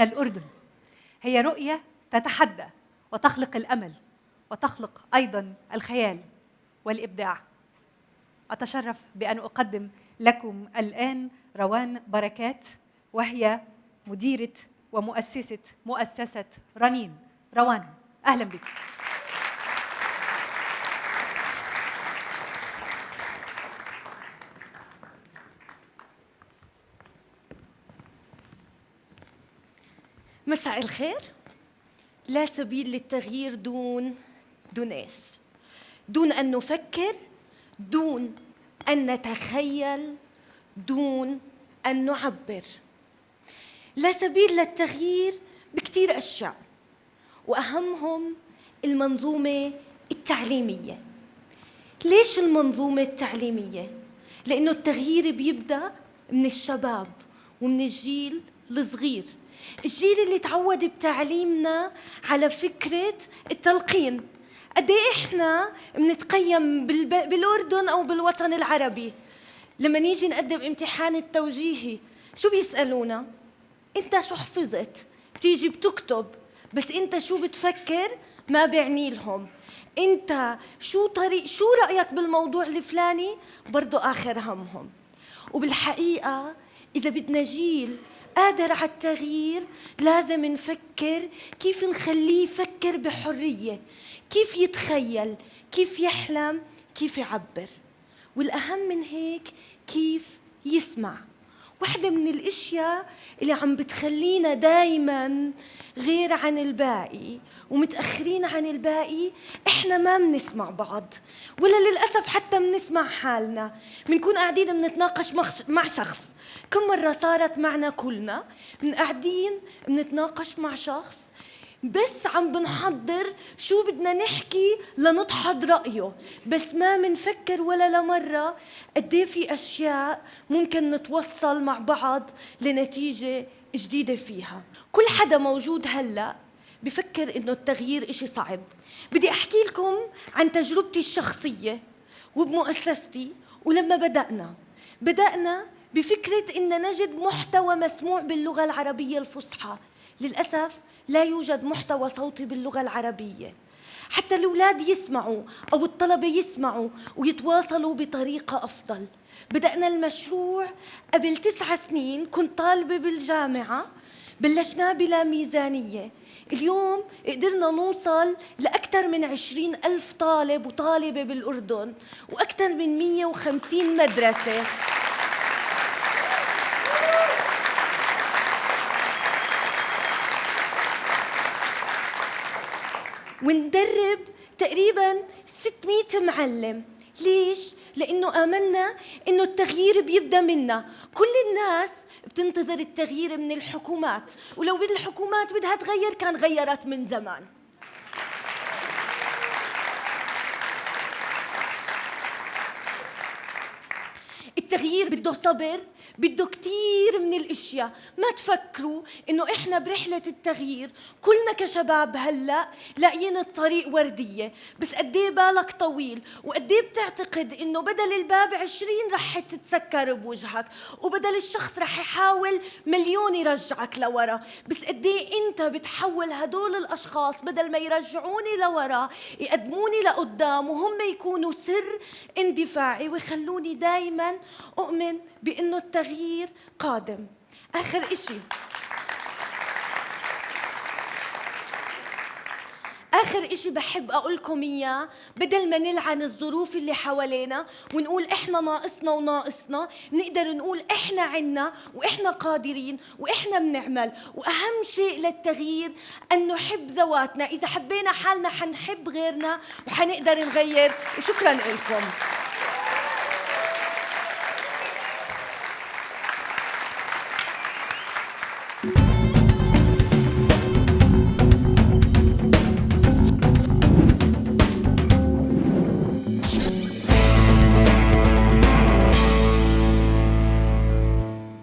من الأردن. هي رؤية تتحدى وتخلق الأمل وتخلق أيضا الخيال والإبداع. أتشرف بأن أقدم لكم الآن روان بركات وهي مديرة ومؤسسة مؤسسة رنين. روان أهلا بك. مساء الخير. لا سبيل للتغيير دون دون إيش؟ دون أن نفكر دون أن نتخيل دون أن نعبر. لا سبيل للتغيير بكثير أشياء وأهمهم المنظومة التعليمية. ليش المنظومة التعليمية؟ لأنه التغيير بيبدأ من الشباب ومن الجيل الصغير. الجيل اللي تعود بتعليمنا على فكرة التلقين. قد إيه إحنا بنتقيم بالأردن أو بالوطن العربي؟ لما نيجي نقدم امتحان التوجيهي شو بيسألونا؟ أنت شو حفظت؟ بتيجي بتكتب بس أنت شو بتفكر؟ ما بيعني لهم. أنت شو طريق شو رأيك بالموضوع الفلاني؟ برضه آخر همهم. وبالحقيقة إذا بدنا جيل قادر على التغيير لازم نفكر كيف نخليه يفكر بحرية كيف يتخيل كيف يحلم كيف يعبر. والأهم من هيك كيف يسمع. واحدة من الأشياء اللي عم بتخلينا دايما غير عن الباقي ومتأخرين عن الباقي إحنا ما بنسمع بعض. ولا للأسف حتى بنسمع حالنا. بنكون قاعدين بنتناقش مع شخص. كم مرة صارت معنا كلنا قاعدين بنتناقش مع شخص بس عم بنحضر شو بدنا نحكي لنضحض رأيه. بس ما منفكر ولا لمرة قد إيه في أشياء ممكن نتوصل مع بعض لنتيجة جديدة فيها. كل حدا موجود هلأ بفكر إنه التغيير إشي صعب. بدي أحكي لكم عن تجربتي الشخصية وبمؤسستي ولما بدأنا. بدأنا بفكرة إن نجد محتوى مسموع باللغة العربية الفصحى. للأسف لا يوجد محتوى صوتي باللغة العربية. حتى الأولاد يسمعوا أو الطلبة يسمعوا ويتواصلوا بطريقة أفضل. بدأنا المشروع قبل تسعة سنين كنت طالبة بالجامعة بلشناه بلا ميزانية. اليوم قدرنا نوصل لأكثر من عشرين ألف طالب وطالبة بالأردن وأكثر من 150 مدرسة. وندرب تقريبا 600 معلم. ليش؟ لأنه آمنا إنه التغيير بيبدأ منا. كل الناس بتنتظر التغيير من الحكومات ولو الحكومات بدها تغير كان غيرت من زمان. التغيير بده صبر بده كثير من الأشياء. ما تفكروا إنه إحنا برحلة التغيير كلنا كشباب هلأ لاقيين الطريق وردية. بس قد إيه بالك طويل؟ وقد إيه بتعتقد إنه بدل الباب 20 رح تتسكر بوجهك؟ وبدل الشخص رح يحاول مليون يرجعك لورا. بس قد إيه أنت بتحول هدول الأشخاص بدل ما يرجعوني لورا يقدموني لقدام وهم يكونوا سر اندفاعي ويخلوني دائما أؤمن بإنه التغيير التغيير قادم. آخر إشي. آخر إشي بحب أقول لكم إياه. بدل ما نلعن الظروف اللي حوالينا ونقول إحنا ناقصنا وناقصنا نقدر نقول إحنا عنا وإحنا قادرين وإحنا بنعمل. وأهم شيء للتغيير أن نحب ذواتنا. إذا حبينا حالنا حنحب غيرنا وحنقدر نغير. وشكرا لكم.